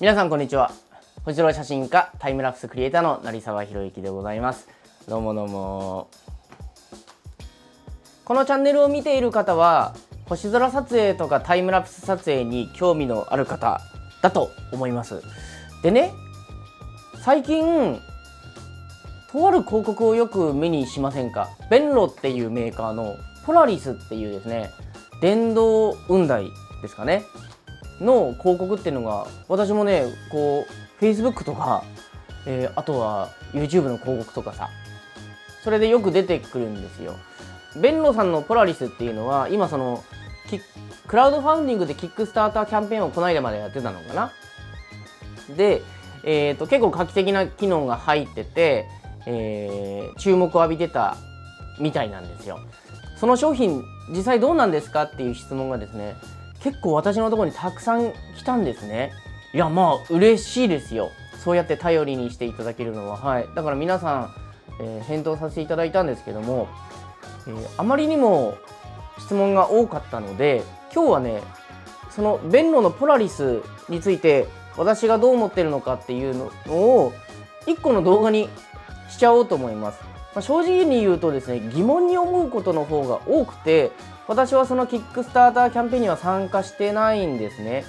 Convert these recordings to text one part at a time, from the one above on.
皆さんこんにちは。星空写真家タイムラプスクリエイターの成沢宏之でございます。どうもどうも。このチャンネルを見ている方は星空撮影とかタイムラプス撮影に興味のある方だと思います。でね最近とある広告をよく目にしませんか？ベンロっていうメーカーのポラリスっていうですね電動雲台ですかね。の広告っていうのが私もねこう Facebook とか、えー、あとは YouTube の広告とかさそれでよく出てくるんですよ。ベンロさんのポラリスっていうのは今そのクラウドファンディングでキックスターターキャンペーンをこの間までやってたのかな。で、えーと、結構画期的な機能が入ってて、えー、注目を浴びてたみたいなんですよ。その商品実際どうなんですかっていう質問がですね結構私のところにたくさん来たんですね。いやまあ嬉しいですよ。そうやって頼りにしていただけるのは。はい。だから皆さん、えー、返答させていただいたんですけども、えー、あまりにも質問が多かったので今日はねその弁路のポラリスについて私がどう思ってるのかっていうのを1個の動画にしちゃおうと思います、まあ、正直に言うとですね疑問に思うことの方が多くて私はそのキックスターターキャンペーンには参加してないんですね。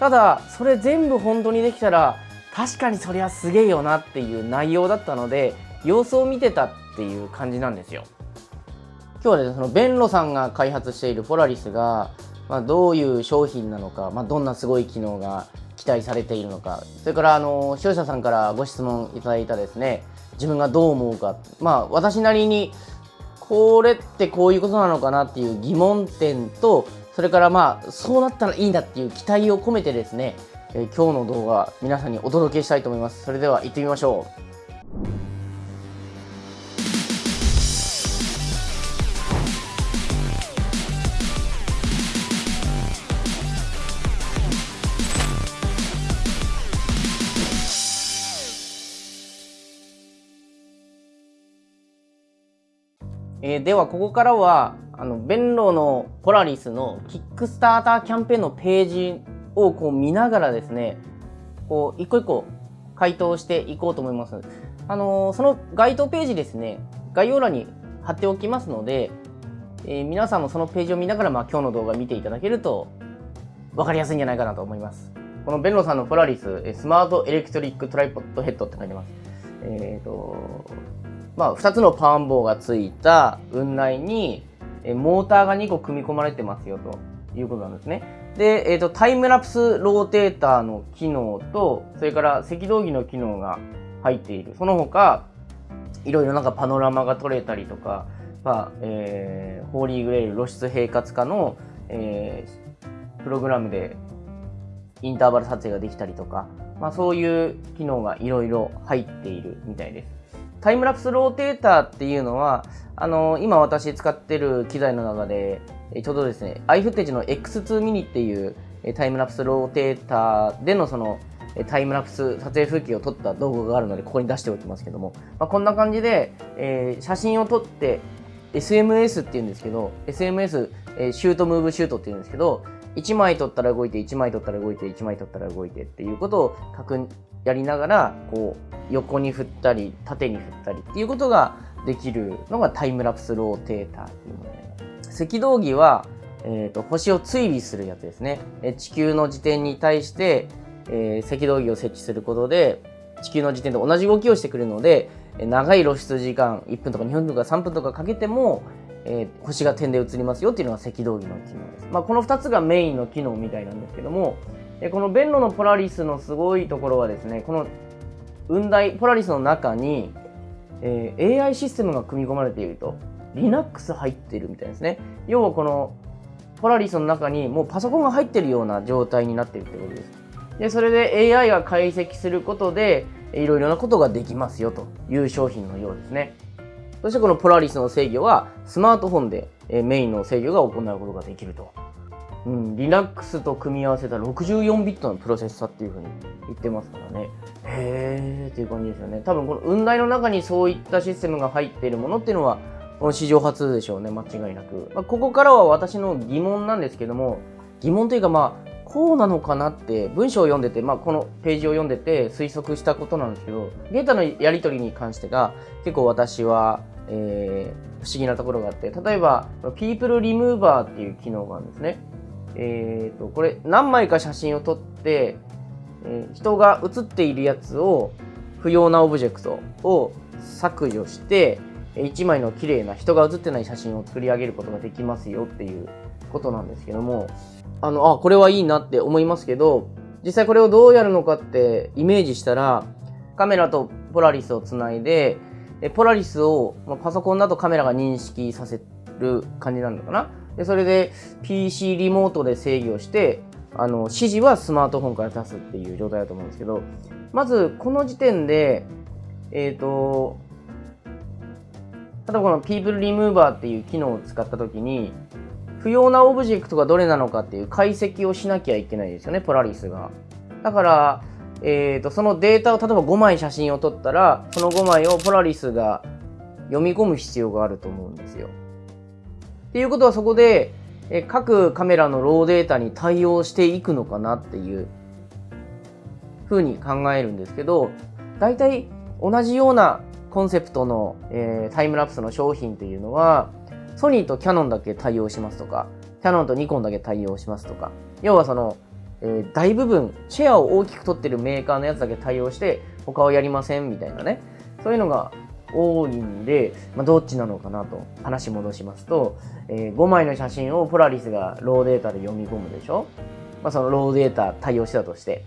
ただそれ全部本当にできたら確かにそりゃすげえよなっていう内容だったので様子を見てたっていう感じなんですよ。今日はですねそのベンロさんが開発しているポラリスが、まあ、どういう商品なのか、まあ、どんなすごい機能が期待されているのか。それからあの視聴者さんからご質問いただいたですね。自分がどう思うか。まあ私なりにこれってこういうことなのかなっていう疑問点とそれからまあそうなったらいいんだっていう期待を込めてですね、えー、今日の動画皆さんにお届けしたいと思います。それでは行ってみましょう。えー、ではここからはあの Benro の Polaris の Kickstarter キャンペーンのページをこう見ながらですねこう一個一個回答していこうと思います。あのー、その該当ページですね概要欄に貼っておきますので、えー、皆さんもそのページを見ながら、まあ、今日の動画見ていただけると分かりやすいんじゃないかなと思います。この Benro さんの Polaris Smart Electric Tripod Head って書いてます。えっ、ー、とまあ、2つのパワー棒がついた雲内にモーターが2個組み込まれてますよということなんですね。で、えーと、タイムラプスローテーターの機能とそれから赤道儀の機能が入っているその他いろいろなんかパノラマが撮れたりとか、まあえー、ホーリーグレイル露出平滑化の、えー、プログラムでインターバル撮影ができたりとか、まあ、そういう機能がいろいろ入っているみたいです。タイムラプスローテーターっていうのは、あの今私使ってる機材の中で、ちょうどですね、iFootage の X2 ミニっていうタイムラプスローテーターでのそのタイムラプス撮影風景を撮った動画があるので、ここに出しておきますけども、まあ、こんな感じで、えー、写真を撮って SMS っていうんですけど、SMS、えー、シュートムーブシュートっていうんですけど、1枚撮ったら動いて、1枚撮ったら動いて、1枚撮ったら動いてっていうことを確やりながら、こう、横に振ったり縦に振ったりっていうことができるのがタイムラプスローテーターっていうもので赤道儀は、えーと、星を追尾するやつですね。地球の時点に対して、えー、赤道儀を設置することで地球の時点と同じ動きをしてくるので長い露出時間1分とか2分とか3分とかかけても、えー、星が点で映りますよっていうのが赤道儀の機能です、まあ、この2つがメインの機能みたいなんですけどもえこのベンロのポラリスのすごいところはですねこの雲台ポラリスの中に、えー、AI システムが組み込まれていると Linux 入ってるみたいですね。要はこのポラリスの中にもうパソコンが入ってるような状態になってるってことです。でそれで AI が解析することでいろいろなことができますよという商品のようですね。そしてこのポラリスの制御はスマートフォンでメインの制御が行うことができるとうん、Linux と組み合わせた64ビットのプロセッサーっていうふうに言ってますからね。へーっていう感じですよね。多分この雲台の中にそういったシステムが入っているものっていうのは、この史上初でしょうね、間違いなく。まあ、ここからは私の疑問なんですけども、疑問というかまあ、こうなのかなって文章を読んでて、まあ、このページを読んでて推測したことなんですけどデータのやり取りに関してが結構私は、えー、不思議なところがあって例えば People Remover っていう機能があるんですね。えーと、これ何枚か写真を撮って、えー、人が写っているやつを不要なオブジェクトを削除して1枚の綺麗な人が写ってない写真を作り上げることができますよっていうことなんですけどもあのあこれはいいなって思いますけど実際これをどうやるのかってイメージしたらカメラとポラリスをつないでポラリスをまパソコンだとカメラが認識させる感じなのかなでそれで PC リモートで制御してあの指示はスマートフォンから出すっていう状態だと思うんですけどまずこの時点でえっ、ー、と例えばこの People Remover っていう機能を使った時に不要なオブジェクトがどれなのかっていう解析をしなきゃいけないですよね、ポラリスが。だから、えーと、そのデータを例えば5枚写真を撮ったら、その5枚をポラリスが読み込む必要があると思うんですよ。っていうことはそこで、え各カメラのローデータに対応していくのかなっていうふうに考えるんですけど、大体同じようなコンセプトの、えー、タイムラプスの商品っていうのは、ソニーとキャノンだけ対応しますとか、キャノンとニコンだけ対応しますとか、要はその、えー、大部分、シェアを大きく取ってるメーカーのやつだけ対応して、他はやりませんみたいなね、そういうのが多いんで、まあ、どっちなのかなと話戻しますと、えー、5枚の写真をポラリスがローデータで読み込むでしょ、まあ、そのローデータ対応してたとして。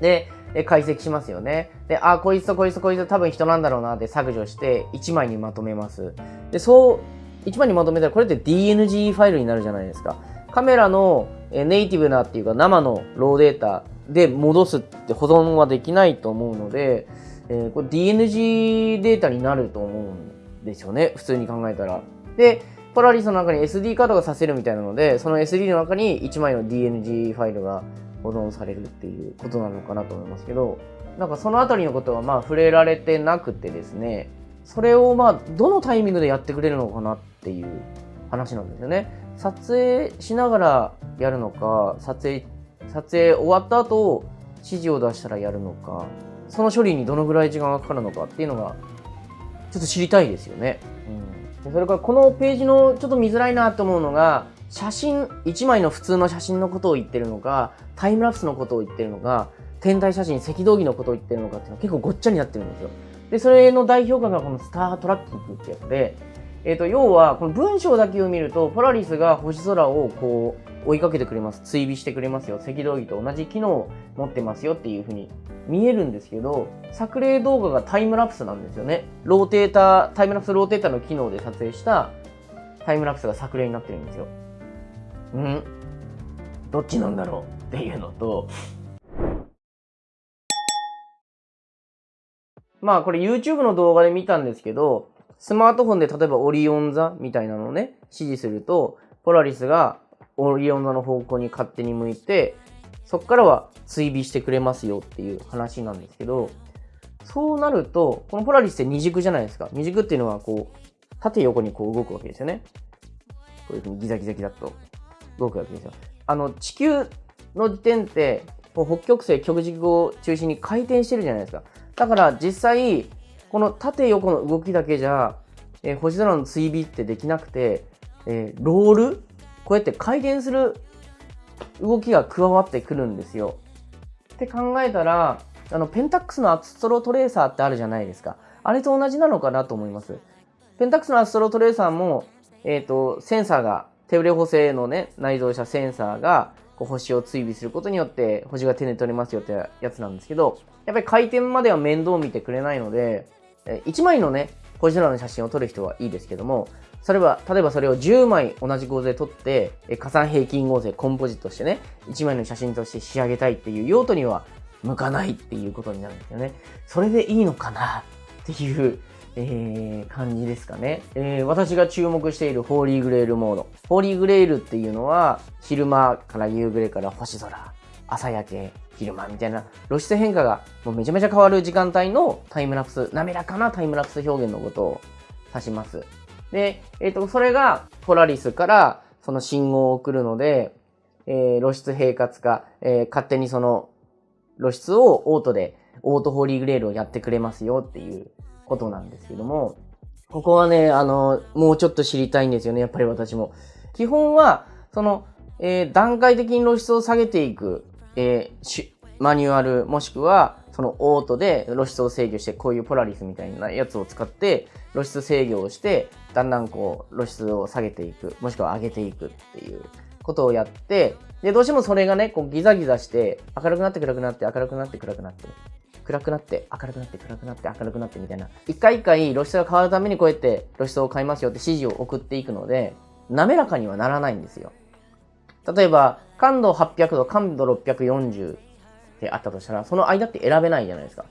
で、解析しますよね。で、あ、こいつとこいつとこいつ多分人なんだろうなって削除して1枚にまとめます。で、そう一番にまとめたらこれって DNG ファイルになるじゃないですか。カメラのネイティブなっていうか生のローデータで戻すって保存はできないと思うので、えー、これ DNG データになると思うんですよね。普通に考えたら。で、ポラリスの中に SD カードがさせるみたいなので、その SD の中に1枚の DNG ファイルが保存されるっていうことなのかなと思いますけど、なんかそのあたりのことはまあ触れられてなくてですね、それをまあどのタイミングでやってくれるのかなっていう話なんですよね。撮影しながらやるのか、撮影、撮影終わった後、指示を出したらやるのか、その処理にどのぐらい時間がかかるのかっていうのが、ちょっと知りたいですよね。うん、それからこのページのちょっと見づらいなと思うのが、写真、1枚の普通の写真のことを言ってるのか、タイムラプスのことを言ってるのか、天体写真、赤道儀のことを言ってるのかっていうのは結構ごっちゃになってるんですよ。で、それの代表格がこの Star Tracking ってやつで、えっ、ー、と、要は、この文章だけを見ると、ポラリスが星空をこう、追いかけてくれます。追尾してくれますよ。赤道儀と同じ機能を持ってますよっていうふうに見えるんですけど、作例動画がタイムラプスなんですよね。ローテーター、タイムラプスローテーターの機能で撮影したタイムラプスが作例になってるんですよ。うん？どっちなんだろうっていうのと、まあこれ YouTube の動画で見たんですけど、スマートフォンで例えばオリオン座みたいなのをね、指示すると、ポラリスがオリオン座の方向に勝手に向いて、そこからは追尾してくれますよっていう話なんですけど、そうなると、このポラリスって二軸じゃないですか。二軸っていうのはこう、縦横にこう動くわけですよね。こういうふうにギザギザギザっと動くわけですよ。あの、地球の時点って、北極星、極軸を中心に回転してるじゃないですか。だから実際、この縦横の動きだけじゃ、えー、星空の追尾ってできなくて、えー、ロール？こうやって回転する動きが加わってくるんですよ。って考えたら、あの、ペンタックスのアストロトレーサーってあるじゃないですか。あれと同じなのかなと思います。ペンタックスのアストロトレーサーも、えっ、ー、と、センサーが、手ブレ補正のね、内蔵したセンサーが、こう星を追尾することによって星が手で取れますよってやつなんですけど、やっぱり回転までは面倒見てくれないので、1枚のね、星空の写真を撮る人はいいですけども、それは、例えばそれを10枚同じ構図で撮って、加算平均合成、コンポジットしてね、1枚の写真として仕上げたいっていう用途には向かないっていうことになるんですよね。それでいいのかなっていう、えー、感じですかね、えー、私が注目しているホーリーグレールモード。ホーリーグレールっていうのは、昼間から夕暮れから星空、朝焼け、昼間みたいな露出変化がもうめちゃめちゃ変わる時間帯のタイムラプス、滑らかなタイムラプス表現のことを指します。で、えっ、ー、と、それがポラリスからその信号を送るので、えー、露出平滑化、えー、勝手にその露出をオートで、オートホーリーグレールをやってくれますよっていうことなんですけども、ここはね、あの、もうちょっと知りたいんですよね、やっぱり私も。基本は、その、えー、段階的に露出を下げていく、えー、マニュアル、もしくは、そのオートで露出を制御して、こういうポラリスみたいなやつを使って、露出制御をして、だんだんこう、露出を下げていく、もしくは上げていくっていうことをやって、で、どうしてもそれがね、こうギザギザして、明るくなって暗くなって、明るくなって暗くなって、暗くなって、明るくなって、暗くなって、明るくなってみたいな。一回一回露出が変わるためにこうやって露出を変えますよって指示を送っていくので、滑らかにはならないんですよ。例えば、感度800度、感度640ってあったとしたら、その間って選べないじゃないですか。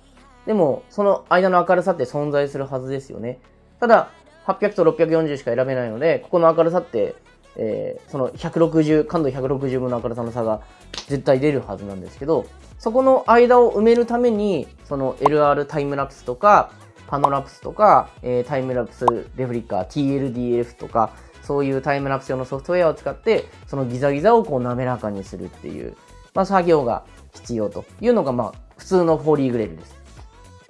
でも、その間の明るさって存在するはずですよね。ただ、800と640しか選べないので、ここの明るさって、えー、その160、感度160分の明るさの差が絶対出るはずなんですけど、そこの間を埋めるために、その LR タイムラプスとか、パノラプスとか、えー、タイムラプスレフリッカー、TLDF とか、そういうタイムラプス用のソフトウェアを使って、そのギザギザをこう滑らかにするっていう、まあ、作業が必要というのが、まあ、普通のホーリーグレールです。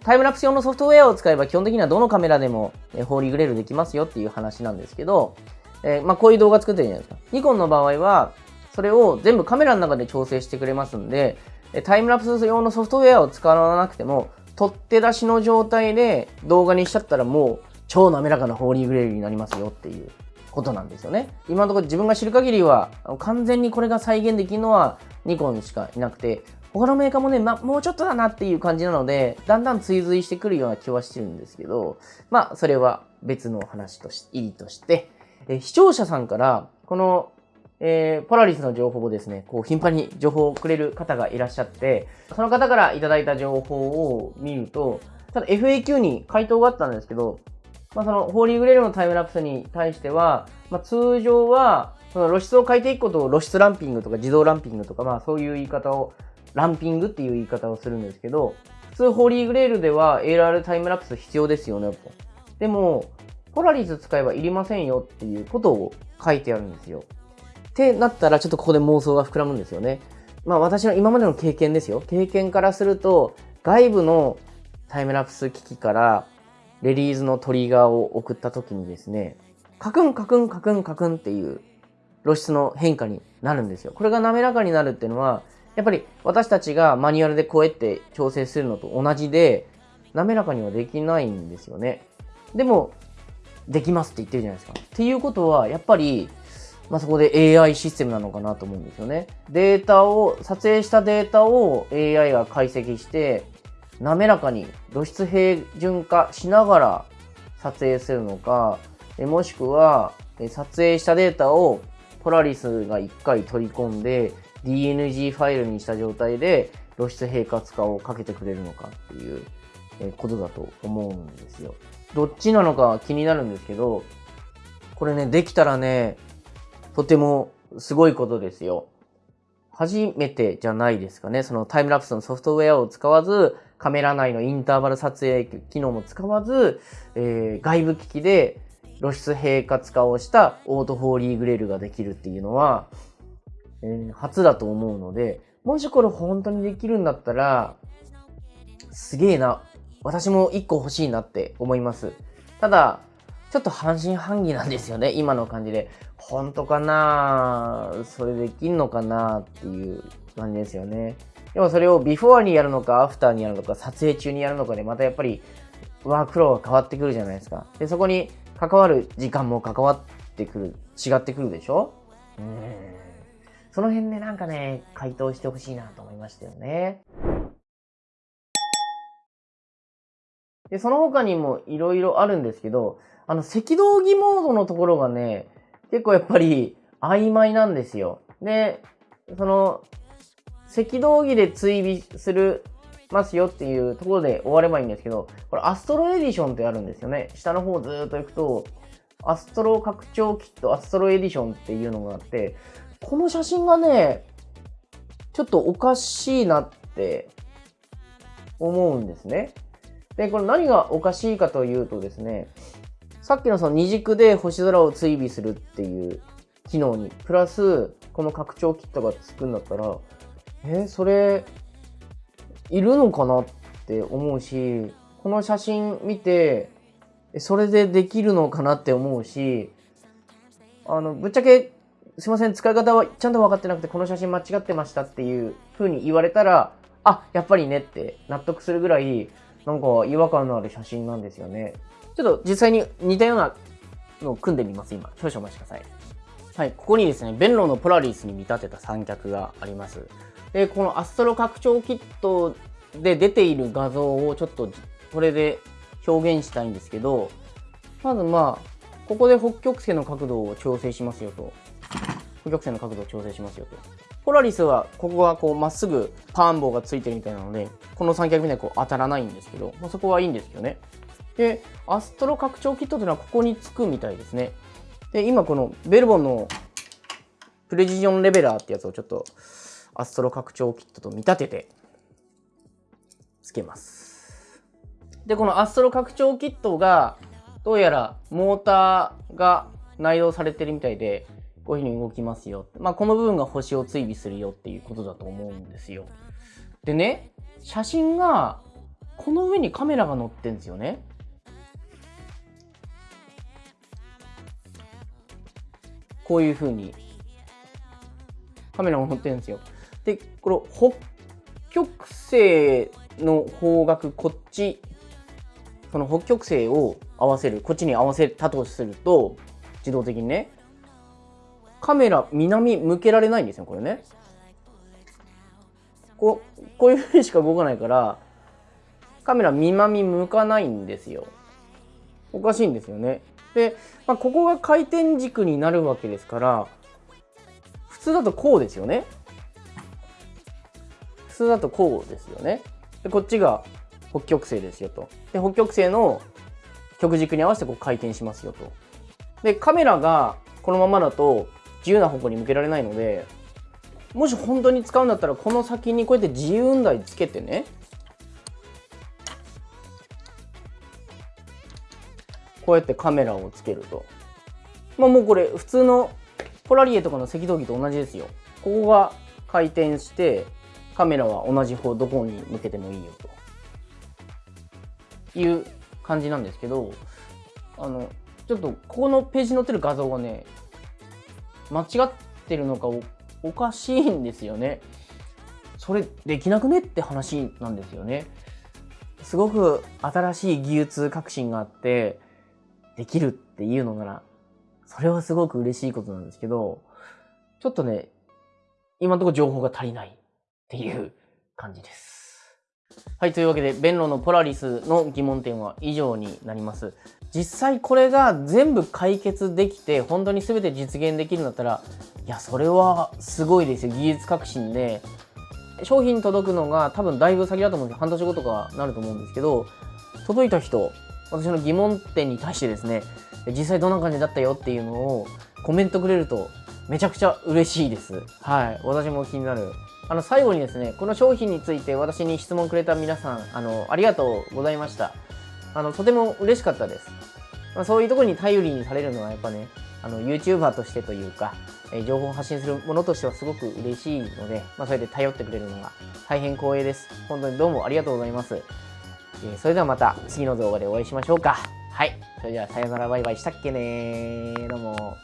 タイムラプス用のソフトウェアを使えば基本的にはどのカメラでも、ホーリーグレールできますよっていう話なんですけど、えー、まあ、こういう動画作ってるじゃないですか。ニコンの場合は、それを全部カメラの中で調整してくれますんで、タイムラプス用のソフトウェアを使わなくても、取って出しの状態で動画にしちゃったらもう超滑らかなホーリーグレールになりますよっていうことなんですよね。今のところ自分が知る限りは、完全にこれが再現できるのはニコンしかいなくて、他のメーカーもね、まもうちょっとだなっていう感じなので、だんだん追随してくるような気はしてるんですけど、まあ、それは別の話として、いいとして、え視聴者さんから、この、えー、ポラリスの情報をですね、こう、頻繁に情報をくれる方がいらっしゃって、その方からいただいた情報を見ると、ただ FAQ に回答があったんですけど、まあ、その、ホーリーグレールのタイムラプスに対しては、まあ、通常は、その露出を変えていくことを露出ランピングとか自動ランピングとか、まあそういう言い方を、ランピングっていう言い方をするんですけど、普通ホーリーグレールでは AR タイムラプス必要ですよね、と。でも、ポラリス使えばいりませんよっていうことを書いてあるんですよ。ってなったら、ちょっとここで妄想が膨らむんですよね。まあ私の今までの経験ですよ。経験からすると、外部のタイムラプス機器からレリーズのトリガーを送った時にですね、カクンカクンカクンカクンっていう露出の変化になるんですよ。これが滑らかになるっていうのは、やっぱり私たちがマニュアルでこうやって調整するのと同じで、滑らかにはできないんですよね。でも、できますって言ってるじゃないですか。っていうことは、やっぱり、まあ、そこで AI システムなのかなと思うんですよね。データを、撮影したデータを AI が解析して、滑らかに露出平準化しながら撮影するのか、もしくは、撮影したデータをポラリスが1回取り込んで DNG ファイルにした状態で露出平滑化をかけてくれるのかっていうことだと思うんですよ。どっちなのか気になるんですけど、これね、できたらね、とてもすごいことですよ。初めてじゃないですかね。そのタイムラプスのソフトウェアを使わず、カメラ内のインターバル撮影機能も使わず、えー、外部機器で露出平滑化をした auto holy grail ができるっていうのは、えー、初だと思うので、もしこれ本当にできるんだったら、すげえな。私も一個欲しいなって思います。ただ、ちょっと半信半疑なんですよね。今の感じで。本当かなそれできんのかなっていう感じですよね。でもそれをビフォーにやるのか、アフターにやるのか、撮影中にやるのかで、またやっぱりワークローが変わってくるじゃないですか。で、そこに関わる時間も関わってくる、違ってくるでしょ？うん。その辺でなんかね、回答してほしいなと思いましたよね。で、その他にもいろいろあるんですけど、あの、赤道儀モードのところがね、結構やっぱり曖昧なんですよ。で、その、赤道儀で追尾するますよっていうところで終わればいいんですけど、これアストロエディションってあるんですよね。下の方ずっと行くと、アストロ拡張キット、アストロエディションっていうのがあって、この写真がね、ちょっとおかしいなって思うんですね。で、これ何がおかしいかというとですね、さっきのその二軸で星空を追尾するっていう機能に、プラス、この拡張キットがつくんだったらえーそれいるのかなって思うしこの写真見てそれでできるのかなって思うしあのぶっちゃけすいません使い方はちゃんと分かってなくてこの写真間違ってましたっていう風に言われたらあやっぱりねって納得するぐらいなんか違和感のある写真なんですよね。ちょっと実際に似たようなのを組んでみます今。少々お待ちください。はいここにですねベンロのポラリスに見立てた三脚があります。でこのアストロ拡張キットで出ている画像をちょっとこれで表現したいんですけどまずまあここで北極星の角度を調整しますよと。北極星の角度を調整しますよと。ポラリスはここがこうまっすぐパーン棒がついてるみたいなのでこの三脚みたいにこう当たらないんですけど、まあ、そこはいいんですけどね。でアストロ拡張キットというのはここにつくみたいですね。で今このベルボンのプレジジョンレベラーってやつをちょっとアストロ拡張キットと見立ててつけます。でこのアストロ拡張キットがどうやらモーターが内蔵されてるみたいでこういう風に動きますよ、まあ、この部分が星を追尾するよっていうことだと思うんですよ。でね写真がこの上にカメラが載ってんですよね。こういう風に。カメラも載ってるんですよ。でこの北極星の方角こっちその北極星を合わせるこっちに合わせたとすると自動的にねカメラ南向けられないんですよこれね。こうこういうふうにしか動かないからカメラ南向かないんですよ。おかしいんですよね。で、まあ、ここが回転軸になるわけですから普通だとこうですよね。普通だとこうですよね。でこっちが北極星ですよと。で北極星の極軸に合わせてこう回転しますよと。でカメラがこのままだと自由な方向に向けられないのでもし本当に使うんだったらこの先にこうやって自由運台つけてね。こうやってカメラをつけると。まあもうこれ普通のポラリエとかの赤道儀と同じですよ。ここが回転してカメラは同じ方どこに向けてもいいよと。いう感じなんですけどあのちょっとここのページに載ってる画像がね間違ってるのかおおかしいんですよね。それできなくねって話なんですよね。すごく新しい技術革新があってできるっていうのならそれはすごく嬉しいことなんですけどちょっとね今のところ情報が足りない。っていう感じですはい、というわけで、ベンロのポラリスの疑問点は以上になります。実際これが全部解決できて、本当に全て実現できるんだったら、いや、それはすごいですよ。技術革新で。商品届くのが多分だいぶ先だと思うんですよ半年後とかなると思うんですけど、届いた人、私の疑問点に対してですね、実際どんな感じだったよっていうのをコメントくれるとめちゃくちゃ嬉しいです。はい。私も気になるあの最後にですねこの商品について私に質問くれた皆さんあのありがとうございました。あのとても嬉しかったです、まあ、そういうところに頼りにされるのはやっぱねあの YouTuber としてというか、え情報を発信するものとしてはすごく嬉しいので、まあ、それで頼ってくれるのが大変光栄です。本当にどうもありがとうございます、えそれではまた次の動画でお会いしましょうか。はい。それではさよならバイバイ。したっけねどうも。